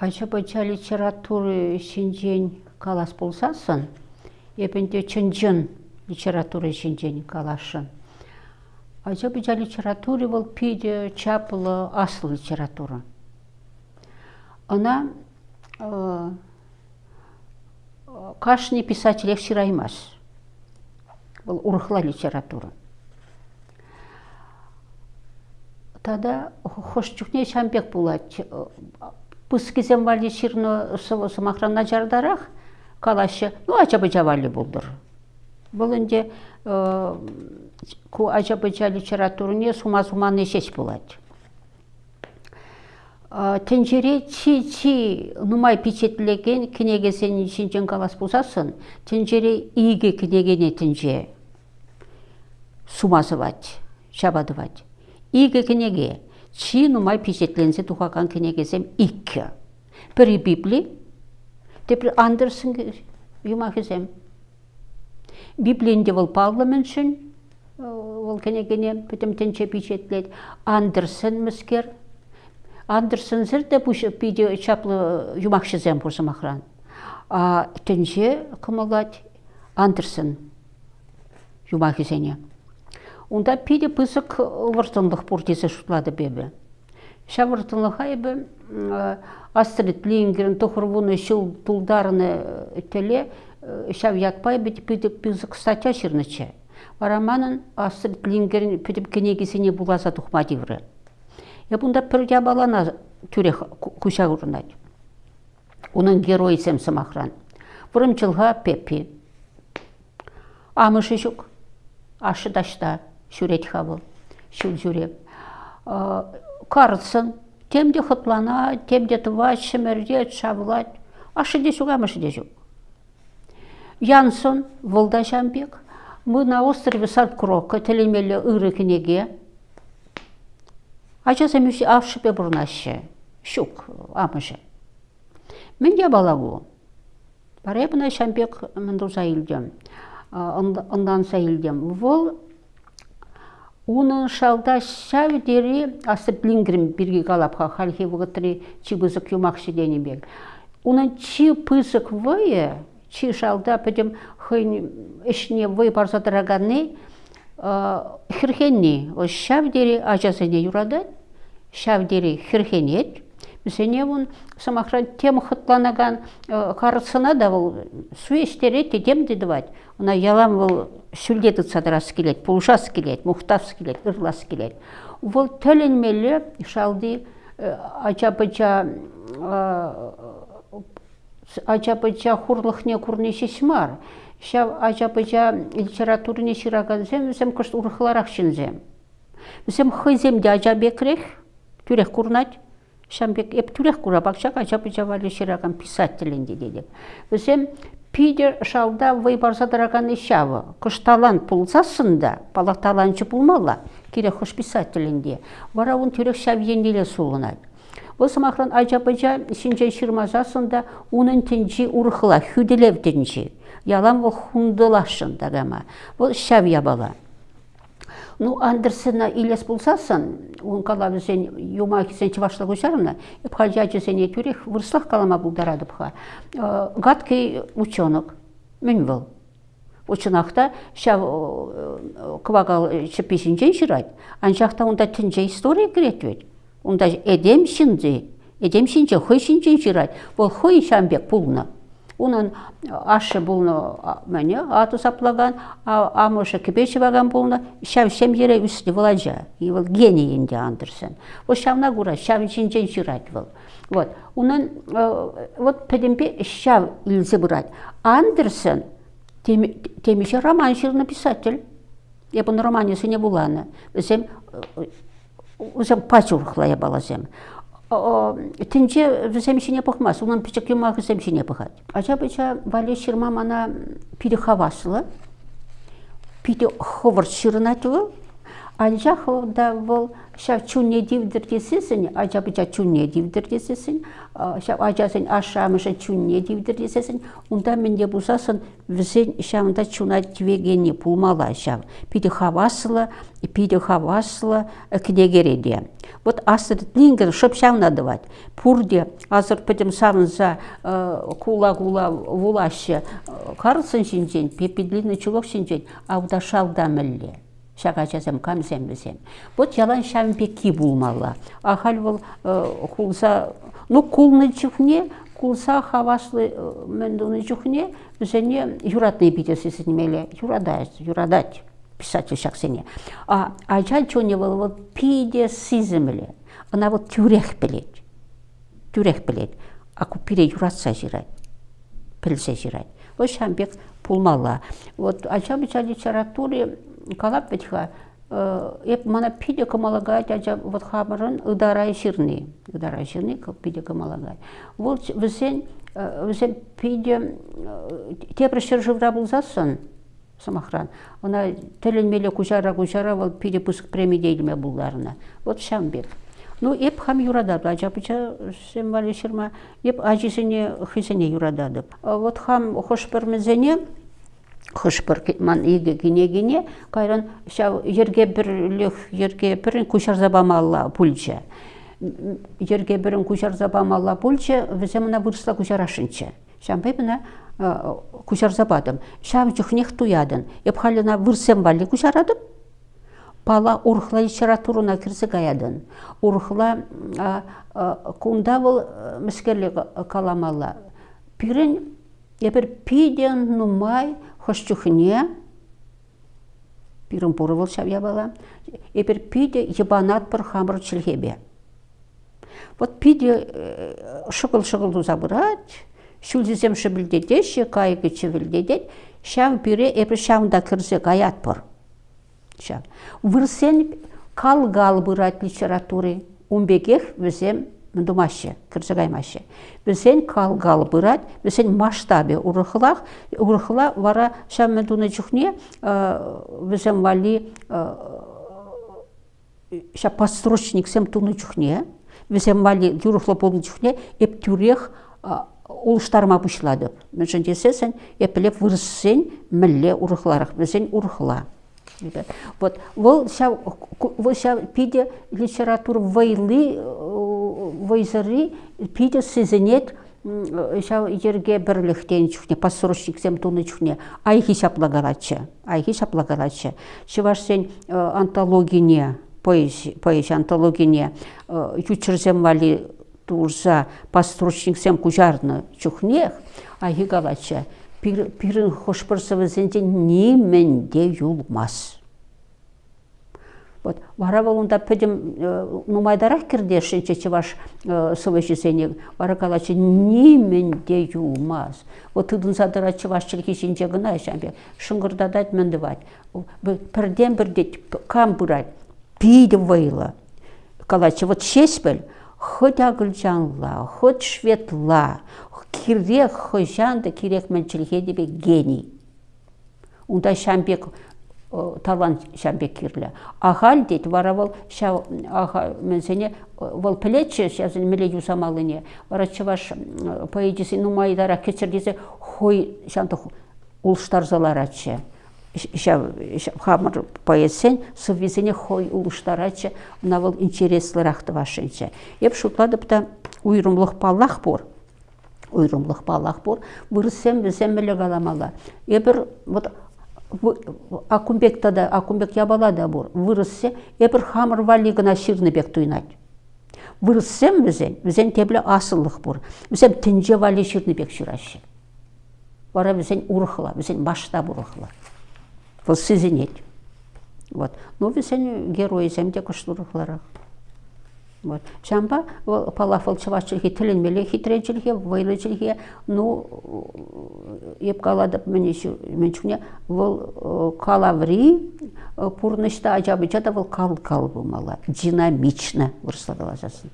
Ача-бача литературы шинжен калас болсасын, епінде чынжын литература шинжен калашын. Ача-бача литературы бол пиде чаплы асыл литература. Она э, кашни писатель шираймас. Бұл урхла литература. Тада хош чухне шамбек булат. Пыскизем вали ширно самахранна жардарах калашы, ну ачабыча вали булдыр. Бұл инде ку ачабыча литературне сума-суманы шеш булат. Тенжере чи-чи нумай печетлеген кинеге сен шинчен калас булсасын, тенжере иге кинегене тенже сумазывать, шабадывать. Иге книге, чи нумай печетленсе тухакан книгесем икки. Пери Библи, тепер Андерсон юмахесем. Библиінде бол парламентшін, ол книгене потом тенче печетлет. Андерсон міскер. Андерсон зірде бұш пиде чаплы юмахшезем бұрсымахран. А тенче кымылат Андерсон юмахесене. Унда пиде пысык выртынлық пуртесі шутлады бебе. Ша выртынлық айбы Астрид Лингерін тұқырвуны шыл тулдарыны теле шав ятпай бит пиде пысык статья шырнычы. Вараманын Астрид Лингерін пиде кенегесіне буласа тухмадивры. Я бунда пір балана түрек куша урнать. Оның герой сем самахран. Вырымчылға пепи. Амышы жүк. Ашы дашта шүрет хабыл, шүл жүреп. Карысын, темде хытлана, темде тывать, шемердет, шабылать. Ашы де жүк, амышы де жүк. Янсон, Волда Жамбек, мы на острове Садкрока, телемелі ыры кінеге. Ачаса мүші авшыпе бұрнашы, шук, амышы. Мен де балагу. Баребіна Шамбек мындуза илдем, ондан сайылдем. Вол Унын шалда шәвдері асы блингрим бірге қалапқа халхи вғытыры чи бұзық юмақшы денебек. Унын чи пысық вайы, чи шалда пөдім хын ішіне вай барзадырағаны хірхенне. О шәвдері ажасыне юрады, шәвдері хірхенет. Бізіне он самахран тем хытланаган қарысына да ол суештері тедем дедівать. Она ялам ол сүлдеті садырас келет, пулшас келет, мұқтас келет, ырлас келет. Ол төленмелі шалды ачапыча ачапыча хурлықне курне шешмар. Шав ачапыча литературне шираган зем, зем кышт урхыларақ шинзем. Зем хызем де ачабекрех, түрек курнать. Шамбек еп түрек кура бакчак ачапыча вали шираган писателінде дедік. Зем пидер шалда вай барсадыраган ишавы. Кышталан пулсасында, палақталанчы пулмала, керек хош писателінде. Вара он түрек шав енделе сулынат. Осы мақран ажапыжа шинжай шырмазасында унын тінжі урхыла, хүделев тінжі. Ялам ол хундылашын дагама. Бұл шав ябала. Ну, Андерсена илес булсасын, он кала бізен юма кисен чывашла гушарына, пхальжа жесене түрек вырслах калама булдарады пха. Гадкий ученок, мен был. Ша квагал анжақта онда тінже история кіретвет. Онда эдем шинзе, эдем шинже, хой шинжен. Унан ашы бұлны мәне аты саплаган, амышы кіпеші баган бұлны, шав шем ере үсті владжа. И вот гений инде Андерсен. Вот шавна гура, шав чинчен жирать был. Вот. Унан, вот педемпе шав илзе брать. Андерсен, темеше роман ширный писатель. Я бұны романе сыне буланы. Өзем, өзем пачурхла я тінче віземшіне пықмас, оның пічік юмақ віземшіне пықад. Ача біча вале шырма мана пиде хавасылы, пиде ховыр шырынатылы, Альжаховда был шав чуне дивдір десесін, ажабыжа чуне дивдір десесін, шав ажасын ашамыша чуне дивдір десесін, онда менде бұзасын візен шавында чуна двегені пулмала шав. Пиді хавасылы, пиді хавасылы кнегереде. Вот асыр лингер шып шавнадывать. Пурде азыр пидім савынса кула-кула вулашы карылсын шинжен, пепедлины чулок шинжен, ауда шалда мүлле шагачасем камсем бесем. Вот ялан шампеки булмалла. Ахал бол кулса, ну кулны чухне, кулса хаваслы мендуны чухне, бізене юратный битесі сінмеле, юрадать, юрадать писатель шақсене. А ажал чоне бол вот пиде сиземле. Она вот тюрех білет. Тюрех білет. А купире юратса жирать. Пілсе жирать. Вот шамбек пулмалла. Вот ажабыча литературе калап бетха еп мана пиде камалагать ажа вот хамырын ыдарай ширни. Ыдарай ширни пиде камалагать вол весен весен пиде тепре шыржывра булзасын самохран она теленмеле кучара кучара вол пиде пуск премидейлме булларына вот шамбек ну еп хам юрадады ажапыча сен шырма еп ажисене хисене юрадады вот хам хош бір мезене хышпыр ман иге гине гине кайран шау ерге бірлік ерге бірін кушар забамалла пульча. Ерге бірін кушар забамалла пульча візе мына вырысла кушар ашынча. Шампай мына кушар забадым. Шам жүхнех туядын. Епхалына вырсем вали кушарадым. Пала урхла литературуна кірсе гаядын урхла кунда был міскерлі каламалла. Пирен епір пиден нумай хошчухне, пирым пурывыл шавя бала, эпер пиде ебанат пыр хамыр чилхебе. Вот пиде шыгыл-шыгыл туза бұрат, шүлзізем шыбілдеде, шекайығы чивілдеде, шам пире эпер шамда кірзе гаят пыр. Шам. Вырсен кал-гал бұрат литературы, умбегех візем думаще, кыржыгаймаще. Бізен калгал бұрат, бізен масштабе урыхлах, урыхла вара шаммендуны чухне, бізен вали ша построчник сем туны чухне, бізен вали юрыхла болны чухне, еп тюрех улыштарма бұшлады. Мәжін десесен, епілеп вырыссен мүлле урыхларық, бізен урыхла. Вот, вол ша пиде литература вайлы, вайзары пиде сезенет, ша ерге бірліктен чухне, пасырышчик сем туны чухне, айхи шаплагалачы, айхи шаплагалачы. Чываш сен антологине, поэзия антологине, ючырзем вали турза пасырышчик сем кужарны чухнех, айхи галачы пирин хошпырсывызенде неменде юлмас. Вот вара волунда педем нумайдарах кирде шинче чеваш сывыжы сене вара калачы неменде юлмас. Вот тыдын задыра чеваш чилки шинче гына шамбе шыңгырдадать мендывать. Пірден бірде кам бұрать, пиде вайла. Калачы вот шеспел, хоть агылжанла, хоть шветла, кирек хойшанды кирек менчилге дебе гений. Унда шамбек талант шамбек кирле. Ахал дейт варавал ша аха менсене вал плече шазын меле юсамалыне. Вара чаваш поэдиси нумайдара кечердесе хой шанты улштарзаларачы. Хамыр поэсен сывизене хой улштарачы навал интереслырахты вашынчы. Еп шутладып та уйрымлық паллах бор уйрымлық балақ бор вырыссем бізем біле каламала эбір вот акумбекта да акумбек ябала да бор вырыссе эбір хамыр вали гына бек туйнать. Вырыссем бізен бізен тебле асыллық бор бізем тінже вали бек шурашы бара бізен урыхла бізен башта бурыхла бұл сезенет вот. Ну бізен геройзем де кыштурыхларақ Вот. Шамба палафыл чывашчылхи тіленмелі хитренчілхе, вайлычылхе, ну, еп каладып менчуне, вол калаври пурнышта ажабыча да вол кал-кал бумала, динамично вырслагала жасын.